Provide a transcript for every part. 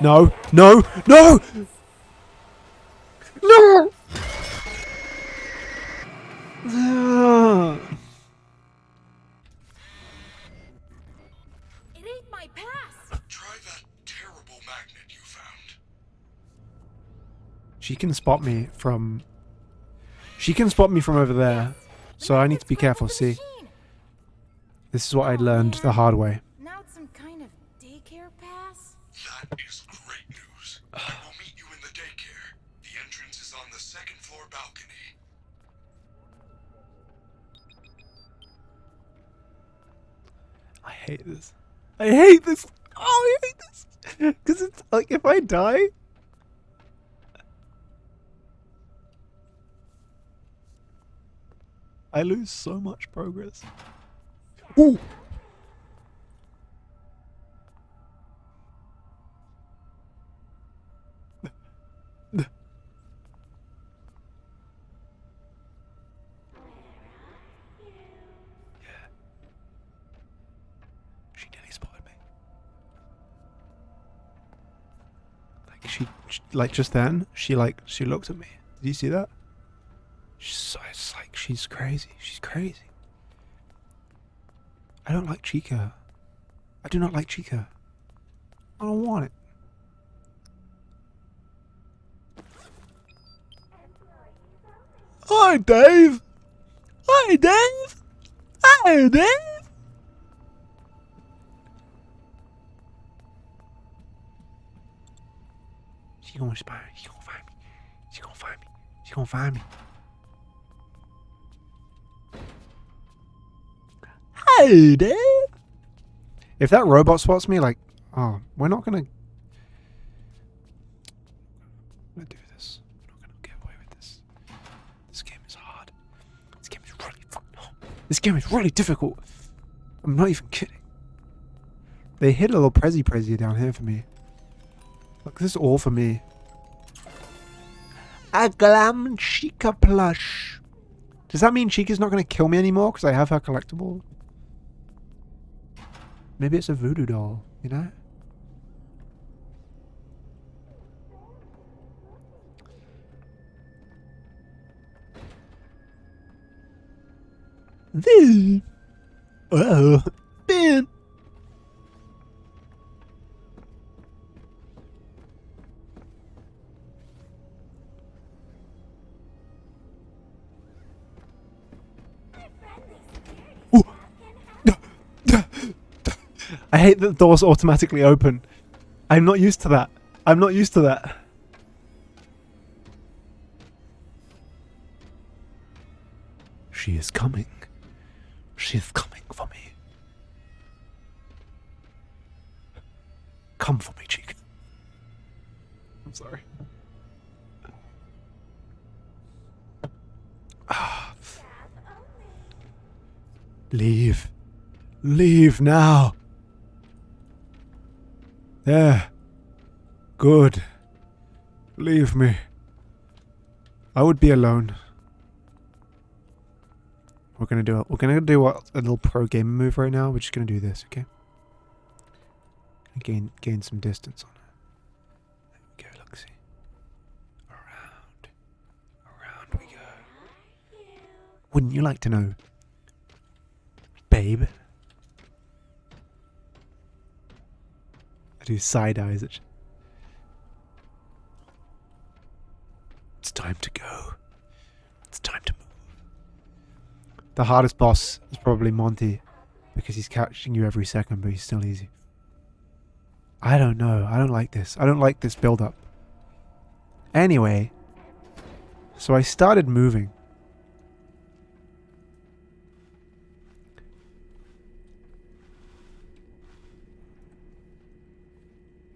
No, no, no! No! It ain't my pass. Try that terrible magnet you found. She can spot me from... She can spot me from over there. So I need to be careful, see? This is what I learned the hard way. Now it's some kind of daycare pass. That is great news. I will meet you in the daycare. The entrance is on the second floor balcony. I hate this. I hate this. Oh, I hate this. Because it's like if I die. I lose so much progress. Ooh. Like just then, she like she looked at me. Did you see that? She's so, it's like she's crazy. She's crazy. I don't like Chica. I do not like Chica. I don't want it. Hi, Dave. Hi, Dave. Hi, Dave. She gonna spy. She gonna find me. She gonna find me. She gonna find me. Hey, Dave. If that robot spots me, like, oh, we're not gonna. Do this. Not gonna get away with this. This game is hard. This game is really. This game is really difficult. I'm not even kidding. They hit a little prezi prezi down here for me. Look, this is all for me. A glam Chica plush. Does that mean Chica's not going to kill me anymore because I have her collectible? Maybe it's a voodoo doll, you know? This. Oh, Ben. I hate that the doors automatically open. I'm not used to that. I'm not used to that. She is coming. She is coming for me. Come for me, cheek. I'm sorry. Ah. Leave. Leave now. There. Good. Leave me. I would be alone. We're gonna do it. We're gonna do a, a little pro gamer move right now. We're just gonna do this, okay? Gain gain some distance on her. There we go. Look, see. Around, around we go. Wouldn't you like to know, babe? I do side eyes. At it's time to go. It's time to move. The hardest boss is probably Monty because he's catching you every second, but he's still easy. I don't know. I don't like this. I don't like this build up. Anyway, so I started moving.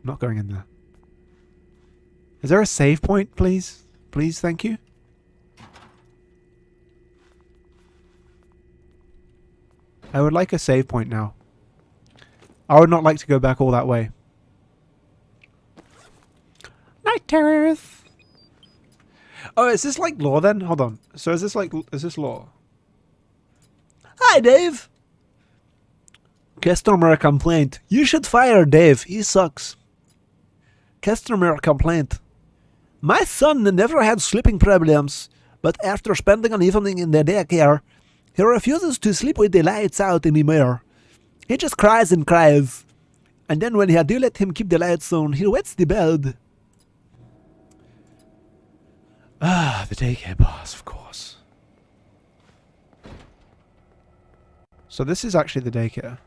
Not going in there. Is there a save point, please? Please, thank you. I would like a save point now. I would not like to go back all that way. Night terrors. Oh, is this like lore then? Hold on. So is this like is this lore? Hi, Dave. Customer complaint. You should fire Dave. He sucks. Customer complaint. My son never had sleeping problems, but after spending an evening in the daycare, he refuses to sleep with the lights out anymore. He just cries and cries. And then when I do let him keep the lights on, he wets the bed. Ah, the daycare boss, of course. So this is actually the daycare.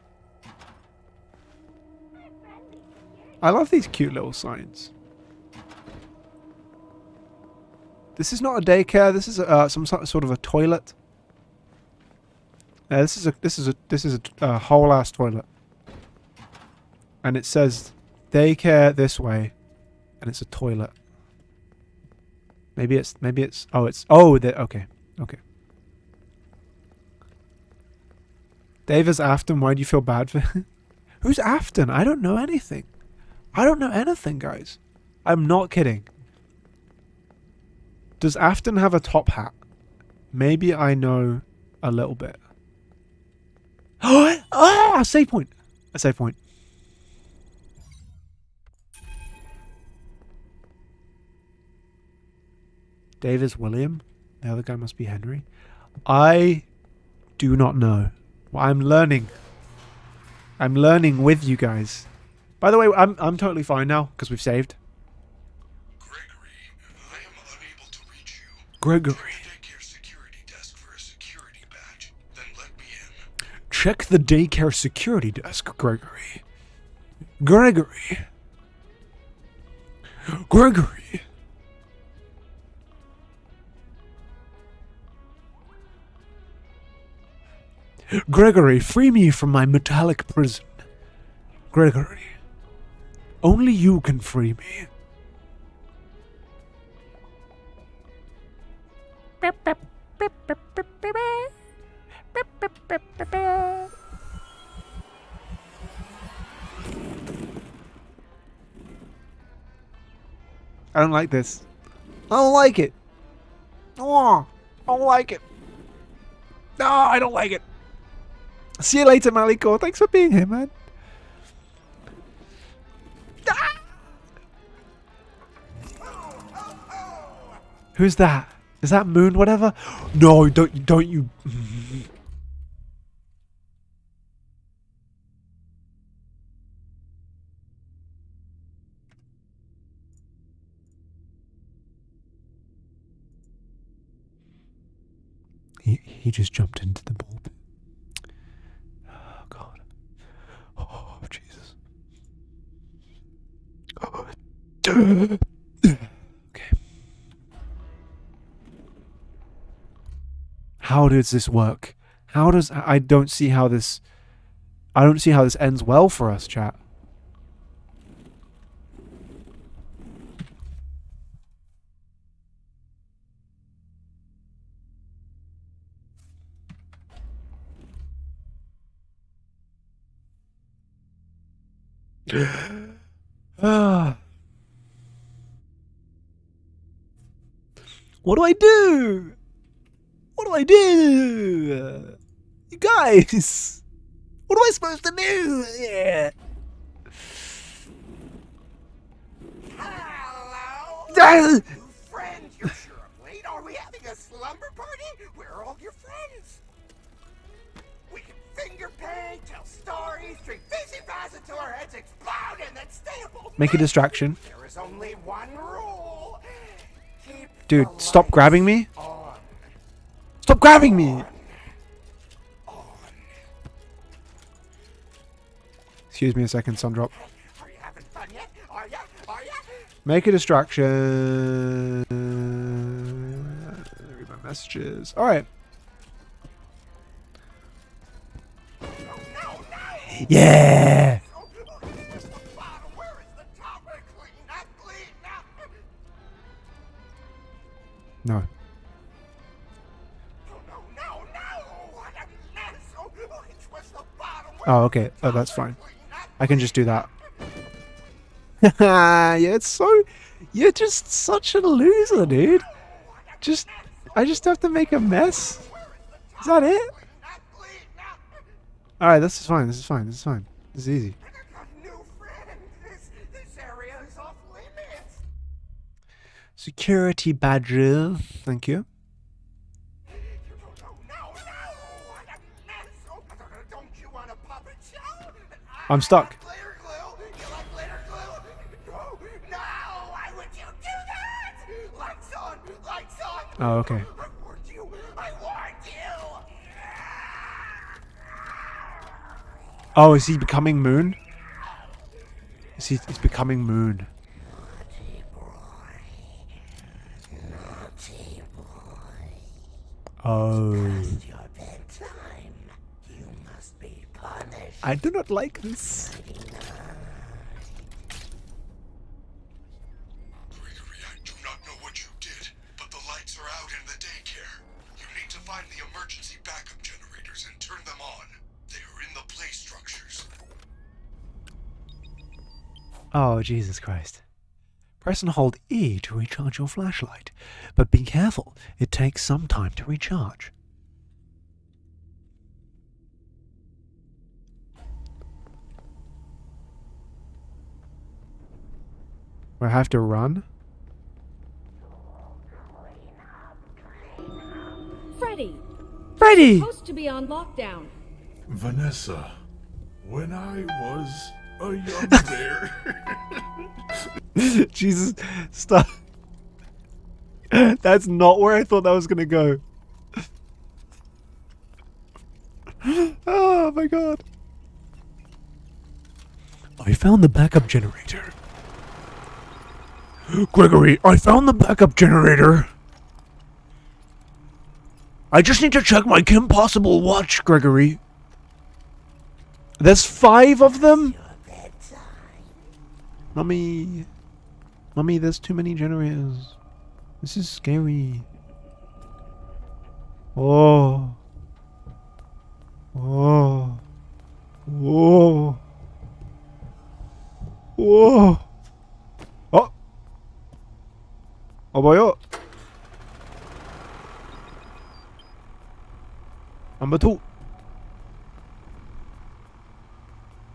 I love these cute little signs. This is not a daycare. This is uh, some sort of a toilet. Uh, this is a this is a this is a, a whole ass toilet, and it says daycare this way, and it's a toilet. Maybe it's maybe it's oh it's oh the okay okay. Dave is Afton. Why do you feel bad for? Who's Afton? I don't know anything. I don't know anything, guys. I'm not kidding. Does Afton have a top hat? Maybe I know a little bit. Oh, a save point. A save point. Dave is William. The other guy must be Henry. I do not know. I'm learning. I'm learning with you guys. By the way, I'm I'm totally fine now because we've saved. Gregory, I am unable to reach you. Gregory. Check the daycare security desk, Gregory. Gregory. Gregory. Gregory, free me from my metallic prison. Gregory. Only you can free me. I don't like this. I don't like it. Oh, I don't like it. No, I don't like it. See you later, Maliko. Thanks for being here, man. Who's that? Is that Moon? Whatever. No, don't you, don't you. He he just jumped into the ball pit. Oh God. Oh Jesus. okay. How does this work? How does I don't see how this I don't see how this ends well for us, chat. Ah. What do I do? Do I do? You guys, what am I supposed to do? Yeah. Hello? You're sure late. Are we having a slumber party? Where are all your friends? We can finger paint, tell stories, drink fizzy until our heads explode, and then stay up all Make a distraction. There is only one rule. Keep Dude, stop grabbing me. Grabbing me. Excuse me a second? Are ya? Make a distraction. Read my messages. All right. No, no, no! Yeah. Oh, okay. Oh, that's fine. I can just do that. yeah, it's so. You're just such a loser, dude. Just. I just have to make a mess. Is that it? Alright, this is fine. This is fine. This is fine. This is easy. Security badges. Thank you. Lights on! Oh, okay. I warned you! I warned you! Oh, is he becoming Moon? Is he? He's becoming Moon. Oh. Your bedtime. You must be punished. I do not like this. Gregory, I do not know what you did, but the lights are out in the daycare. You need to find the emergency backup generators and turn them on. They are in the play structures. Oh, Jesus Christ. Press and hold E to recharge your flashlight, but be careful, it takes some time to recharge. We have to run? Freddy, Freddy! supposed to be on lockdown. Vanessa, when I was a young bear. Jesus, stop. That's not where I thought that was gonna go. oh my god. I found the backup generator. Gregory, I found the backup generator. I just need to check my Kim Possible watch, Gregory. There's five of them? Mummy. Mummy, there's too many generators. This is scary. Oh. Oh. Whoa. Whoa. Oh. Oh boy, oh. Number two.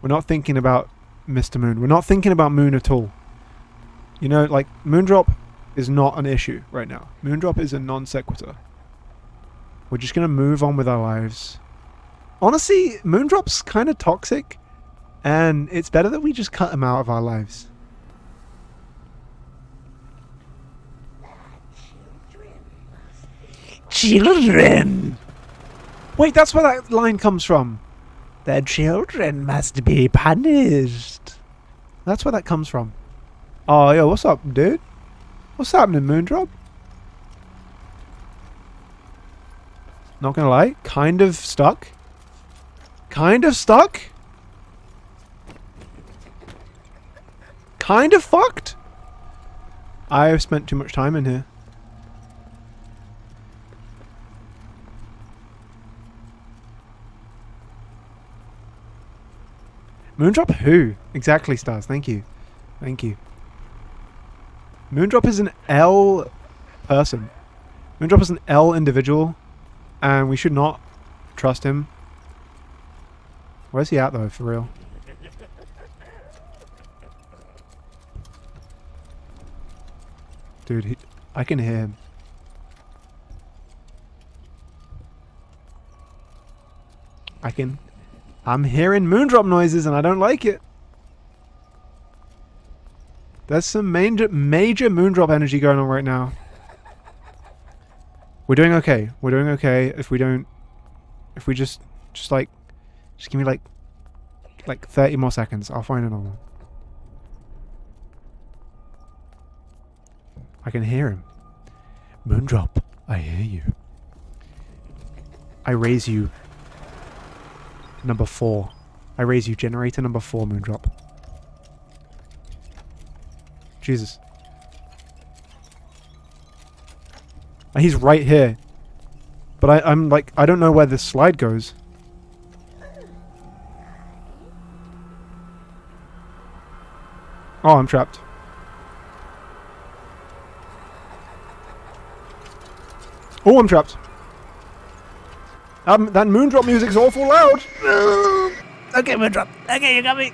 We're not thinking about Mr. Moon. We're not thinking about Moon at all. You know, like, Moondrop is not an issue right now. Moondrop is a non sequitur. We're just gonna move on with our lives. Honestly, Moondrop's kind of toxic, and it's better that we just cut him out of our lives. Children! Wait, that's where that line comes from. Their children must be punished. That's where that comes from. Oh, yo, what's up, dude? What's happening, Moondrop? Not gonna lie, kind of stuck. Kind of stuck. Kind of fucked. I've spent too much time in here. Moondrop who? Exactly, Stars. Thank you. Thank you. Moondrop is an L person. Moondrop is an L individual, and we should not trust him. Where's he at, though, for real? Dude, he, I can hear him. I can I'm hearing moondrop noises and I don't like it. There's some major, major moondrop energy going on right now. We're doing okay. We're doing okay if we don't... If we just... Just like... Just give me like... Like 30 more seconds. I'll find another one. I can hear him. Moondrop, I hear you. I raise you number four. I raise you generator number four, Moondrop. Jesus. He's right here. But I, I'm like, I don't know where this slide goes. Oh, I'm trapped. Oh, I'm trapped. Um, that Moondrop music's awful loud. Okay, Moondrop. Okay, you got me.